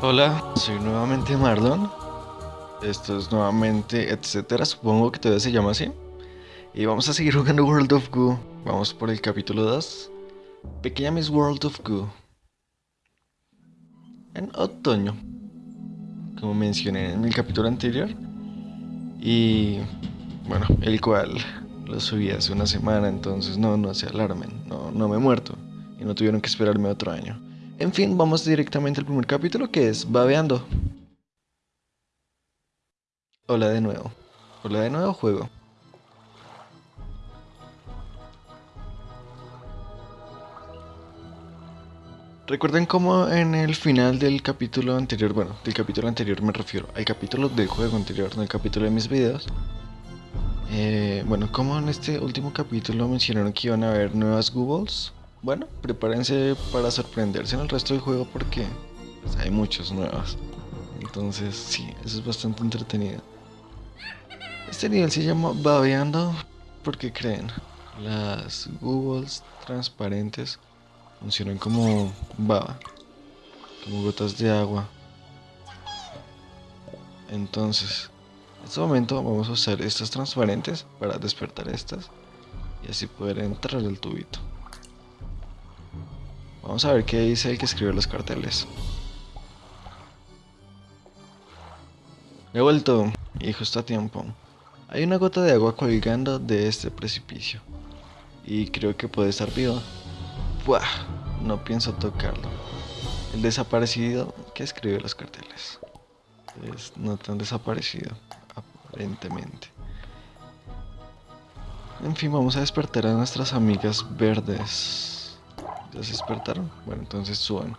Hola, soy nuevamente Marlon. Esto es nuevamente etcétera, supongo que todavía se llama así. Y vamos a seguir jugando World of Goo. Vamos por el capítulo 2. Pequeña Miss World of Goo. En otoño. Como mencioné en el capítulo anterior. Y bueno, el cual lo subí hace una semana, entonces no, no se alarmen. No, no me he muerto. Y no tuvieron que esperarme otro año. En fin, vamos directamente al primer capítulo que es Babeando. Hola de nuevo. Hola de nuevo, juego. Recuerden cómo en el final del capítulo anterior, bueno, del capítulo anterior me refiero al capítulo del juego anterior, no el capítulo de mis videos. Eh, bueno, como en este último capítulo mencionaron que iban a haber nuevas Googles, bueno, prepárense para sorprenderse en el resto del juego porque pues, hay muchos nuevos. Entonces, sí, eso es bastante entretenido. Este nivel se llama Babeando porque creen, las Googles transparentes funcionan como baba, como gotas de agua. Entonces, en este momento vamos a usar estas transparentes para despertar estas y así poder entrar el tubito. Vamos a ver qué dice el que escribe los carteles. He vuelto, y justo a tiempo. Hay una gota de agua colgando de este precipicio. Y creo que puede estar viva. Buah, no pienso tocarlo. El desaparecido que escribe los carteles. Es no tan desaparecido, aparentemente. En fin, vamos a despertar a nuestras amigas verdes. ¿Ya se despertaron? Bueno, entonces suban.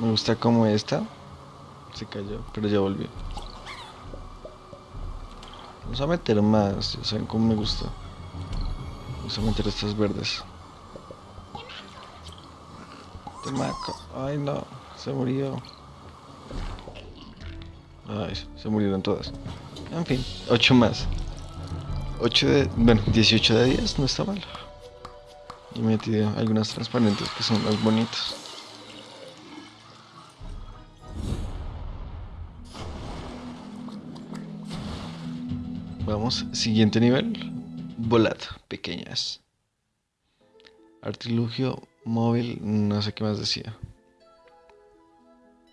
Me gusta como esta. Se cayó, pero ya volvió. Vamos a meter más, ya saben cómo me gusta. Vamos a meter estas verdes. Ay no, se murió. Ay, se murieron todas. En fin, 8 más. 8 de. Bueno, 18 de 10, no está mal. Y metí algunas transparentes que son más bonitas. Vamos, siguiente nivel. Volad, pequeñas. Artilugio móvil, no sé qué más decía.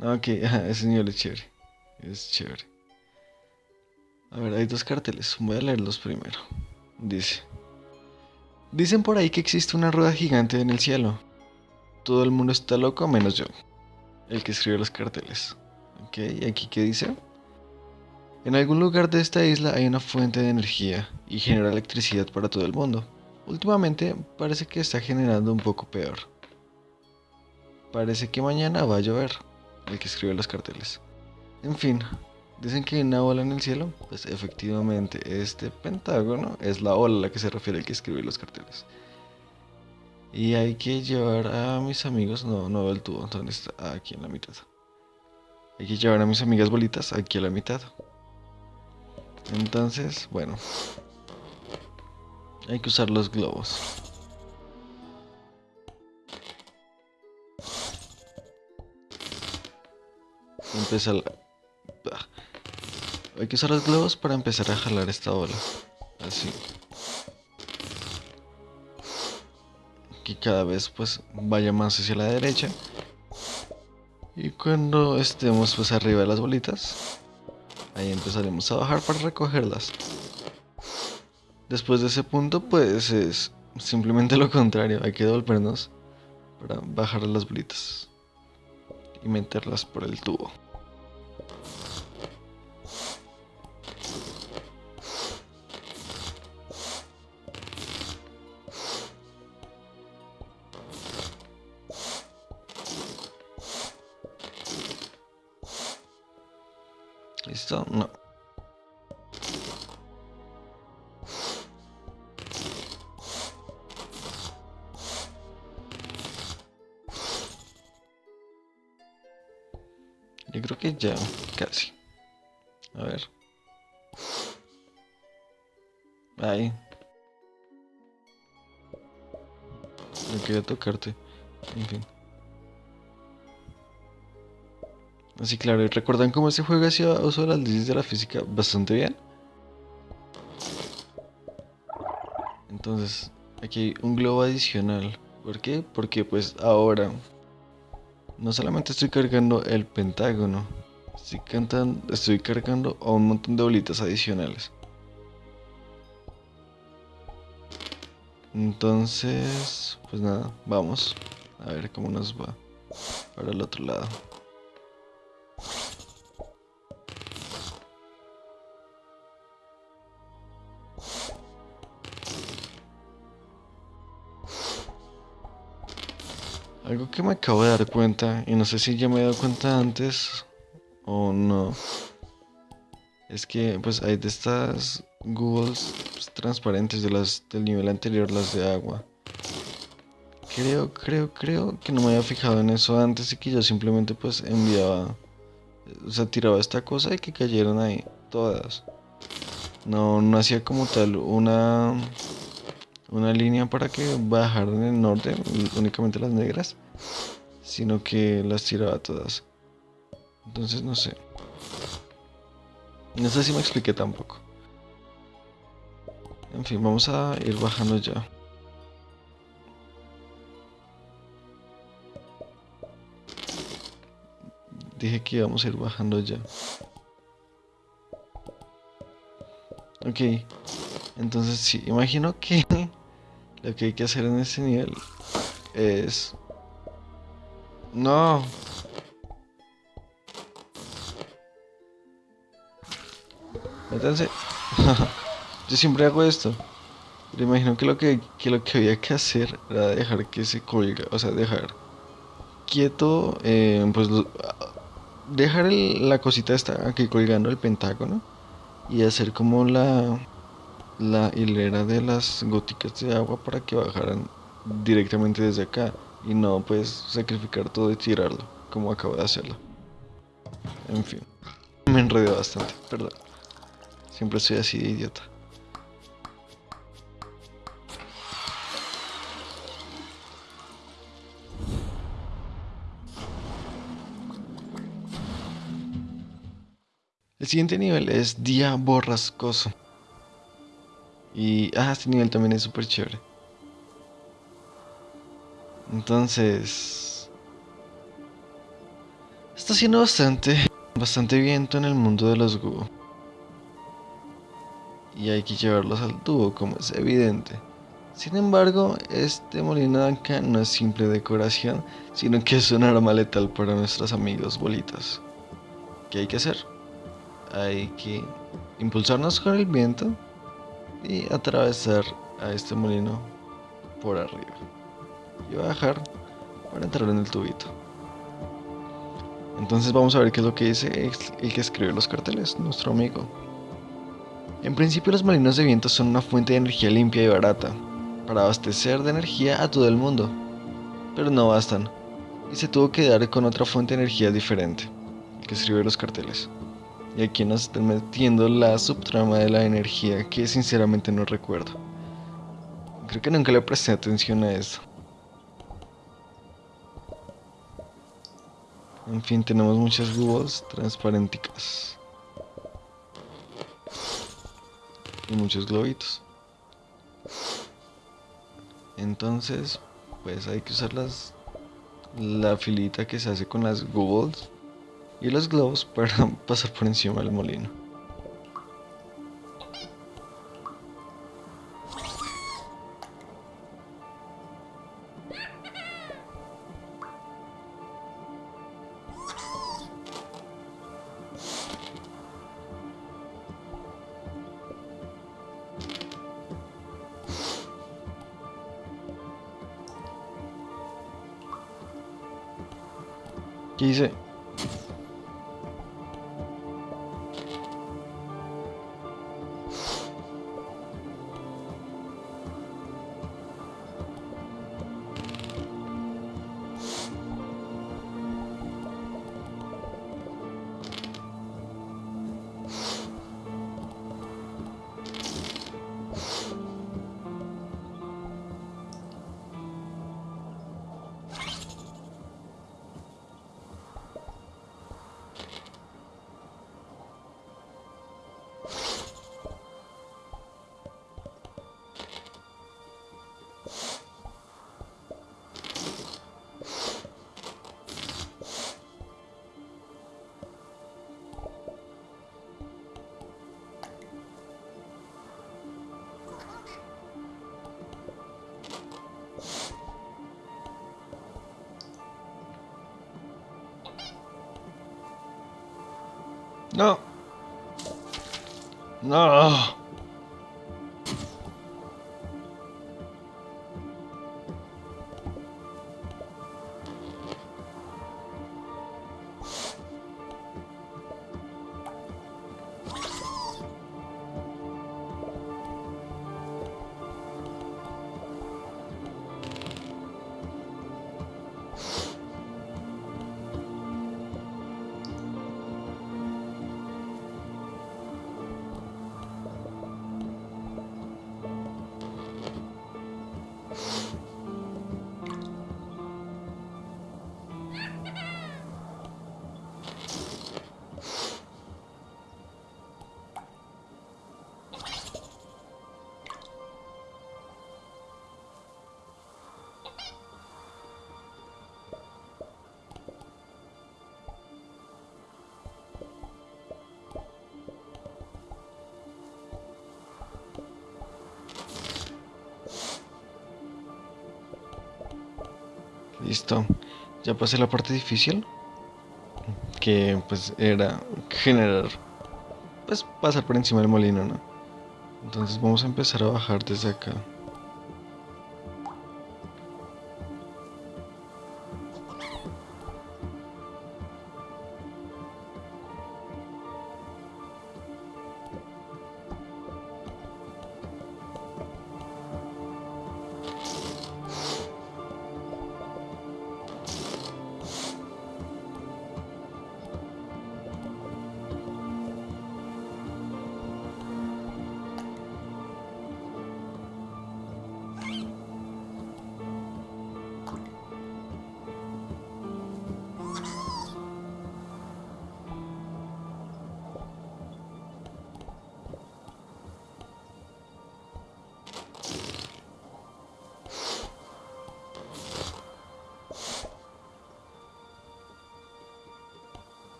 Ok, ese nivel es chévere. Es chévere. A ver, hay dos carteles. Voy a leerlos primero. Dice. Dicen por ahí que existe una rueda gigante en el cielo. Todo el mundo está loco menos yo. El que escribe los carteles. Ok, ¿y aquí qué dice? En algún lugar de esta isla hay una fuente de energía y genera electricidad para todo el mundo. Últimamente parece que está generando un poco peor. Parece que mañana va a llover, el que escribe los carteles. En fin, dicen que hay una ola en el cielo. Pues efectivamente, este pentágono es la ola a la que se refiere el que escribe los carteles. Y hay que llevar a mis amigos, no, no veo el tubo, entonces está aquí en la mitad. Hay que llevar a mis amigas bolitas aquí a la mitad. Entonces, bueno. Hay que usar los globos. Empezar... Hay que usar los globos para empezar a jalar esta ola. Así. Que cada vez pues vaya más hacia la derecha. Y cuando estemos pues arriba de las bolitas, Ahí empezaremos a bajar para recogerlas. Después de ese punto, pues es simplemente lo contrario. Hay que devolvernos para bajar las bolitas y meterlas por el tubo. ¿Listo? No. Yo creo que ya, casi. A ver. Ahí. No quería tocarte. En fin. Así claro, ¿y ¿recuerdan cómo se juega hacía uso de las leyes de la física bastante bien? Entonces, aquí hay un globo adicional. ¿Por qué? Porque pues ahora no solamente estoy cargando el pentágono, estoy, cantando, estoy cargando a un montón de bolitas adicionales. Entonces, pues nada, vamos a ver cómo nos va para el otro lado. Algo que me acabo de dar cuenta, y no sé si ya me he dado cuenta antes o no, es que pues hay de estas Googles pues, transparentes de las del nivel anterior, las de agua. Creo, creo, creo que no me había fijado en eso antes y que yo simplemente pues enviaba, o sea, tiraba esta cosa y que cayeron ahí todas. No, no hacía como tal una una línea para que bajaran en el norte, únicamente las negras, sino que las tiraba todas. Entonces no sé. No sé si me expliqué tampoco. En fin, vamos a ir bajando ya. Dije que íbamos a ir bajando ya. Ok. Entonces sí, imagino que lo que hay que hacer en este nivel es... No. Métanse. Yo siempre hago esto. Pero imagino que lo que, lo que había que hacer era dejar que se colga, o sea, dejar quieto, eh, pues dejar la cosita esta aquí colgando el pentágono y hacer como la la hilera de las góticas de agua para que bajaran directamente desde acá y no pues sacrificar todo y tirarlo como acabo de hacerlo. En fin, me enredé bastante, perdón. Siempre soy así de idiota. El siguiente nivel es Día Borrascoso. Y, ah, este nivel también es súper chévere. Entonces... Está haciendo bastante, bastante viento en el mundo de los Gu. Y hay que llevarlos al tubo, como es evidente. Sin embargo, este molino de acá no es simple decoración, sino que es un arma letal para nuestros amigos bolitas. ¿Qué hay que hacer? Hay que impulsarnos con el viento y atravesar a este molino por arriba y bajar para entrar en el tubito. Entonces vamos a ver qué es lo que dice el que escribe los carteles, nuestro amigo. En principio los molinos de viento son una fuente de energía limpia y barata para abastecer de energía a todo el mundo, pero no bastan y se tuvo que dar con otra fuente de energía diferente, que escribe los carteles. Y aquí nos están metiendo la subtrama de la energía que sinceramente no recuerdo. Creo que nunca le presté atención a eso. En fin, tenemos muchas búhos transparenticas. Y muchos globitos. Entonces, pues hay que usar las, la filita que se hace con las goobles y los globos para pasar por encima del molino. ¿Qué dice? No. No. Listo. Ya pasé la parte difícil. Que pues era generar. Pues pasar por encima del molino, ¿no? Entonces vamos a empezar a bajar desde acá.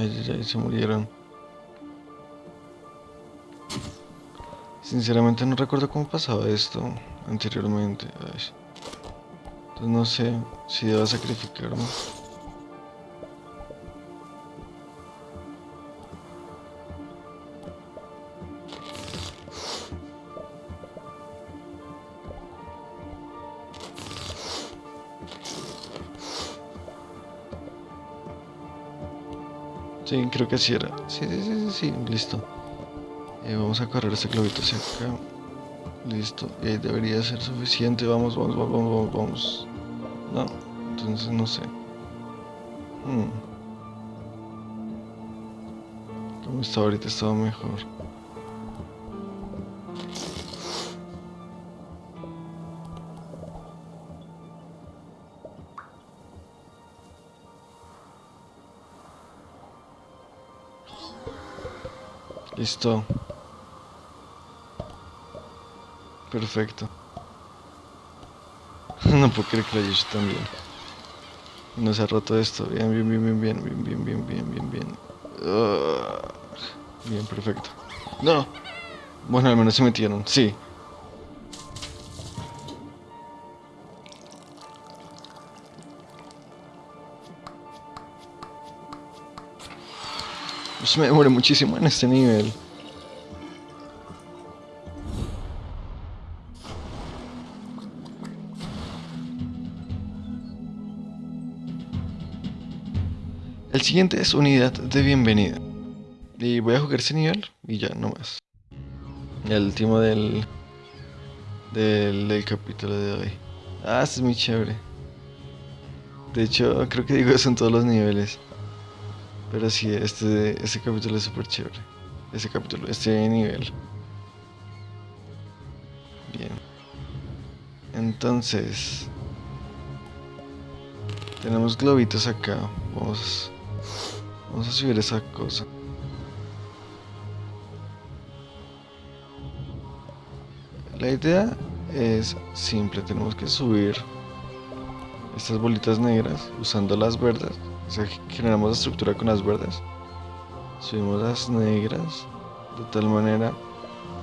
Ay, se murieron. Sinceramente no recuerdo cómo pasaba esto anteriormente. Entonces no sé si debo sacrificarme. Sí, creo que así era. Sí, sí, sí, sí, listo. Eh, vamos a correr este globito hacia acá. Listo. Eh, debería ser suficiente. Vamos, vamos, vamos, vamos, vamos. No, entonces no sé. Hmm. Como está ahorita estaba mejor. Listo. Perfecto. no puedo creer que lo haya hecho tan bien. No se ha roto esto. Bien, bien, bien, bien, bien, bien, bien, bien, bien, bien, bien. bien, perfecto. No. Bueno, al menos se metieron. Sí. Pues me demoré muchísimo en este nivel. El siguiente es unidad de bienvenida. Y voy a jugar ese nivel y ya, no más. El último del, del, del capítulo de hoy. Ah, este es muy chévere. De hecho, creo que digo eso en todos los niveles. Pero sí, este, este capítulo es súper chévere. Este capítulo, este nivel. Bien. Entonces... Tenemos globitos acá. Vamos, vamos a subir esa cosa. La idea es simple. Tenemos que subir estas bolitas negras usando las verdes o sea, generamos la estructura con las verdes. Subimos las negras de tal manera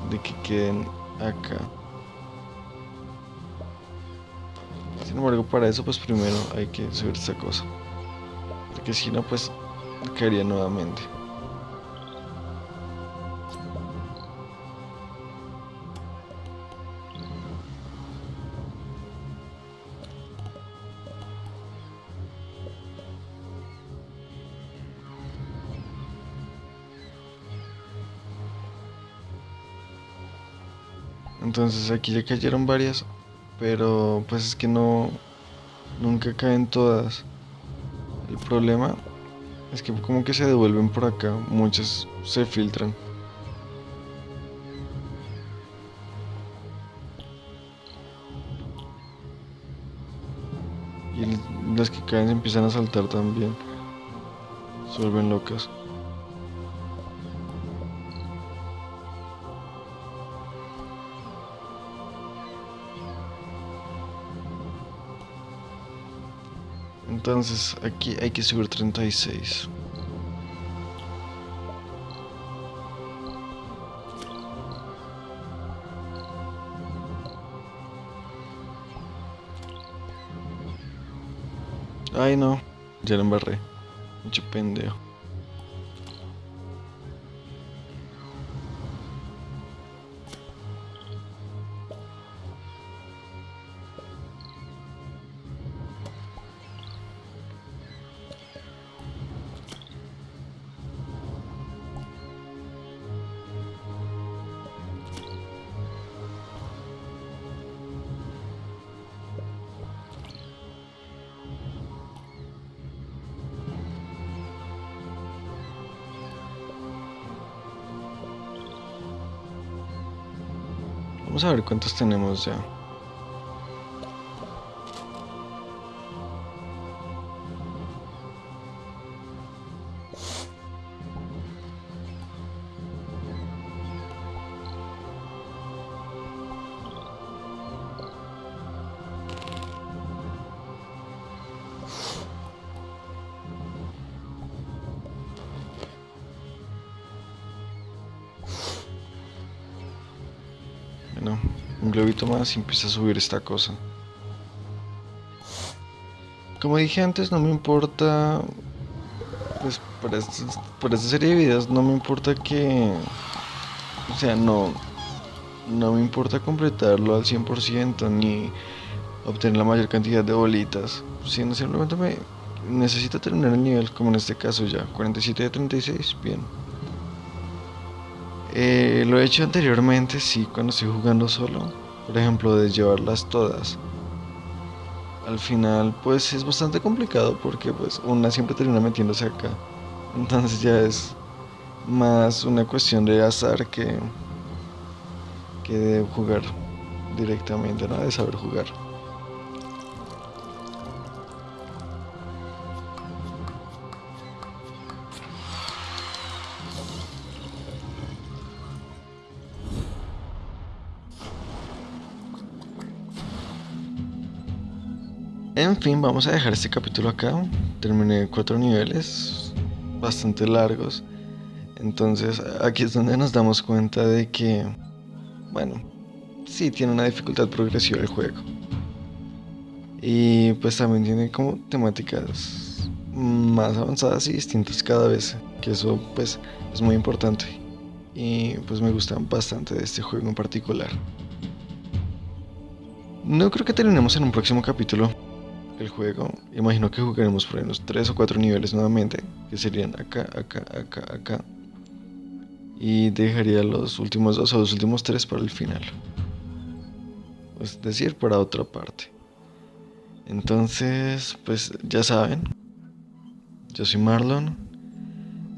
de que queden acá. Sin embargo, para eso pues primero hay que subir esta cosa. Porque si no, pues caería nuevamente. Entonces aquí ya cayeron varias, pero pues es que no, nunca caen todas. El problema es que como que se devuelven por acá, muchas se filtran. Y las que caen se empiezan a saltar también. Se vuelven locas. Entonces aquí hay que subir 36. Ay no, ya lo embarré. Mucho pendejo. Vamos a ver cuántos tenemos ya. Un globito más y empieza a subir esta cosa. Como dije antes, no me importa. Pues para, esta serie de videos no me importa que. O sea, no. No me importa completarlo al 100% ni obtener la mayor cantidad de bolitas. Sino simplemente me necesito terminar el nivel, como en este caso ya. 47 de 36, bien. Eh, lo he hecho anteriormente, sí, cuando estoy jugando solo. Por ejemplo, de llevarlas todas. Al final, pues es bastante complicado porque pues una siempre termina metiéndose acá. Entonces ya es más una cuestión de azar que, que de jugar directamente, ¿no? De saber jugar. En fin, vamos a dejar este capítulo acá. Terminé cuatro niveles bastante largos. Entonces aquí es donde nos damos cuenta de que, bueno, sí tiene una dificultad progresiva el juego. Y pues también tiene como temáticas más avanzadas y distintas cada vez. Que eso pues es muy importante. Y pues me gusta bastante de este juego en particular. No creo que terminemos en un próximo capítulo el juego, imagino que jugaremos por unos 3 o 4 niveles nuevamente, que serían acá, acá, acá, acá. Y dejaría los últimos dos o los últimos tres para el final. Es decir, para otra parte. Entonces, pues ya saben. Yo soy Marlon.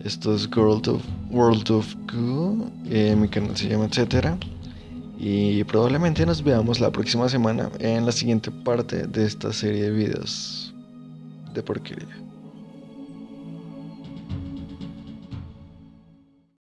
Esto es World of, World of Goo. Eh, mi canal se llama etcétera. Y probablemente nos veamos la próxima semana en la siguiente parte de esta serie de videos de porquería.